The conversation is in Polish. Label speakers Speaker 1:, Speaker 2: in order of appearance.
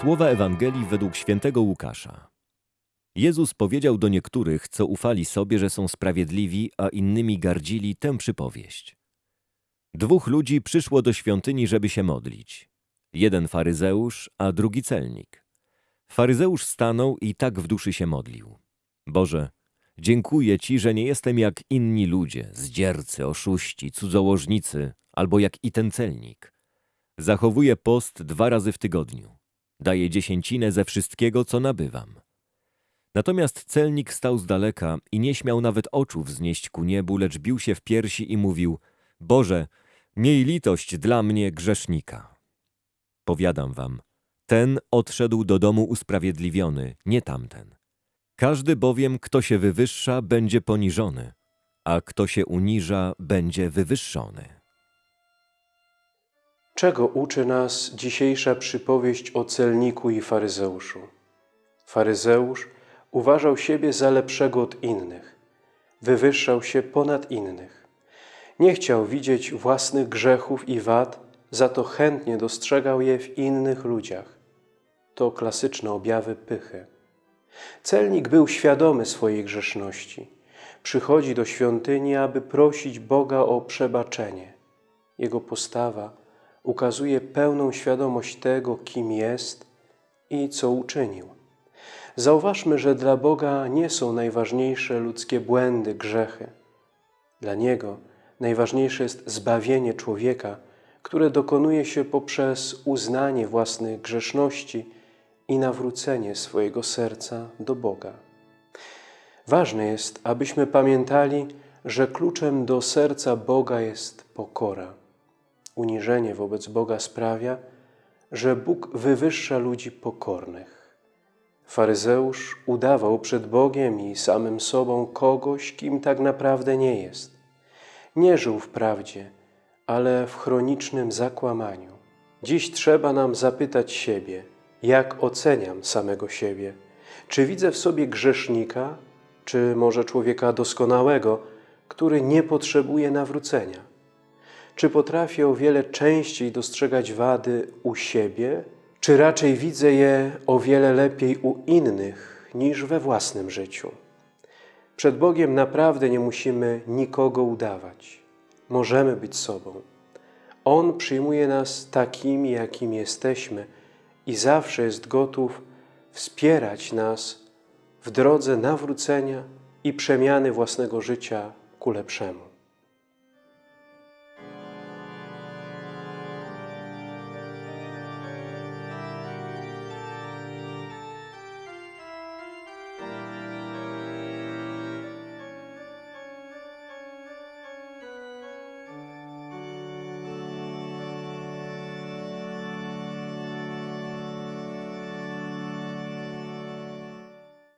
Speaker 1: Słowa Ewangelii według świętego Łukasza. Jezus powiedział do niektórych, co ufali sobie, że są sprawiedliwi, a innymi gardzili tę przypowieść. Dwóch ludzi przyszło do świątyni, żeby się modlić. Jeden faryzeusz, a drugi celnik. Faryzeusz stanął i tak w duszy się modlił. Boże, dziękuję Ci, że nie jestem jak inni ludzie, zdziercy, oszuści, cudzołożnicy, albo jak i ten celnik. Zachowuję post dwa razy w tygodniu. Daję dziesięcinę ze wszystkiego, co nabywam. Natomiast celnik stał z daleka i nie śmiał nawet oczu wznieść ku niebu, lecz bił się w piersi i mówił: Boże, miej litość dla mnie grzesznika. Powiadam wam, ten odszedł do domu usprawiedliwiony, nie tamten. Każdy bowiem, kto się wywyższa, będzie poniżony, a kto się uniża, będzie wywyższony.
Speaker 2: Czego uczy nas dzisiejsza przypowieść o celniku i faryzeuszu? Faryzeusz uważał siebie za lepszego od innych, wywyższał się ponad innych. Nie chciał widzieć własnych grzechów i wad, za to chętnie dostrzegał je w innych ludziach. To klasyczne objawy pychy. Celnik był świadomy swojej grzeszności. Przychodzi do świątyni, aby prosić Boga o przebaczenie. Jego postawa ukazuje pełną świadomość tego, kim jest i co uczynił. Zauważmy, że dla Boga nie są najważniejsze ludzkie błędy, grzechy. Dla Niego najważniejsze jest zbawienie człowieka, które dokonuje się poprzez uznanie własnych grzeszności i nawrócenie swojego serca do Boga. Ważne jest, abyśmy pamiętali, że kluczem do serca Boga jest pokora. Uniżenie wobec Boga sprawia, że Bóg wywyższa ludzi pokornych. Faryzeusz udawał przed Bogiem i samym sobą kogoś, kim tak naprawdę nie jest. Nie żył w prawdzie, ale w chronicznym zakłamaniu. Dziś trzeba nam zapytać siebie, jak oceniam samego siebie. Czy widzę w sobie grzesznika, czy może człowieka doskonałego, który nie potrzebuje nawrócenia? Czy potrafię o wiele częściej dostrzegać wady u siebie, czy raczej widzę je o wiele lepiej u innych niż we własnym życiu? Przed Bogiem naprawdę nie musimy nikogo udawać. Możemy być sobą. On przyjmuje nas takimi, jakimi jesteśmy i zawsze jest gotów wspierać nas w drodze nawrócenia i przemiany własnego życia ku lepszemu.